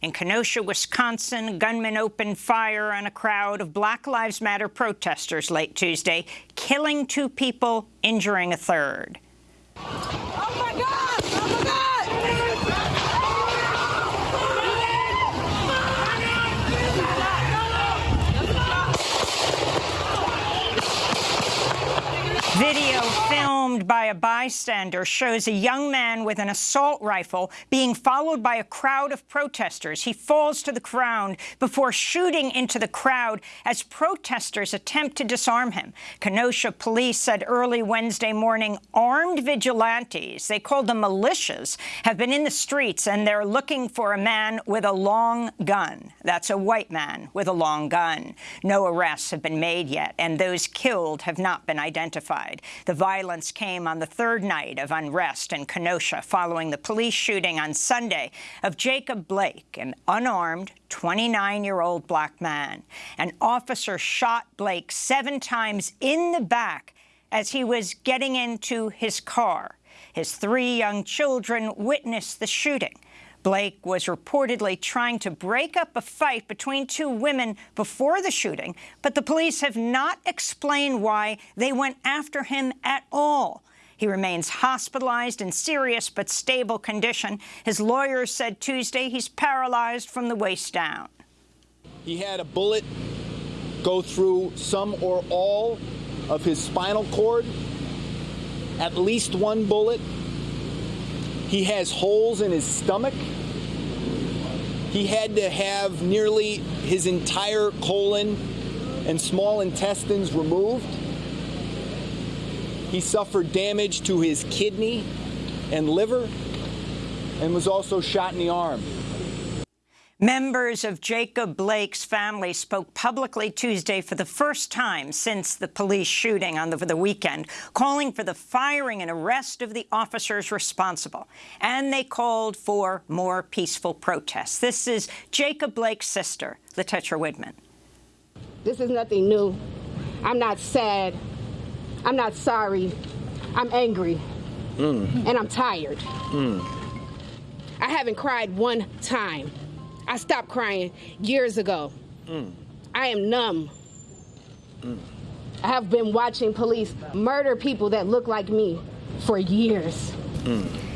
In Kenosha, Wisconsin, gunmen opened fire on a crowd of Black Lives Matter protesters late Tuesday, killing two people, injuring a third. Oh my God! Oh my God! Video filmed by a bystander shows a young man with an assault rifle being followed by a crowd of protesters. He falls to the ground before shooting into the crowd as protesters attempt to disarm him. Kenosha police said early Wednesday morning armed vigilantes, they called them militias, have been in the streets and they're looking for a man with a long gun. That's a white man with a long gun. No arrests have been made yet, and those killed have not been identified. The violence came on the third night of unrest in Kenosha following the police shooting on Sunday of Jacob Blake, an unarmed 29-year-old black man. An officer shot Blake seven times in the back as he was getting into his car. His three young children witnessed the shooting. Blake was reportedly trying to break up a fight between two women before the shooting, but the police have not explained why they went after him at all. He remains hospitalized in serious but stable condition. His lawyers said Tuesday he's paralyzed from the waist down. He had a bullet go through some or all of his spinal cord, at least one bullet. He has holes in his stomach. He had to have nearly his entire colon and small intestines removed. He suffered damage to his kidney and liver and was also shot in the arm. Members of Jacob Blake's family spoke publicly Tuesday for the first time since the police shooting on the, the, weekend, calling for the firing and arrest of the officers responsible. And they called for more peaceful protests. This is Jacob Blake's sister, Letetra Widman. This is nothing new. I'm not sad. I'm not sorry. I'm angry. Mm. And I'm tired. Mm. I haven't cried one time. I stopped crying years ago. Mm. I am numb. Mm. I have been watching police murder people that look like me for years. Mm.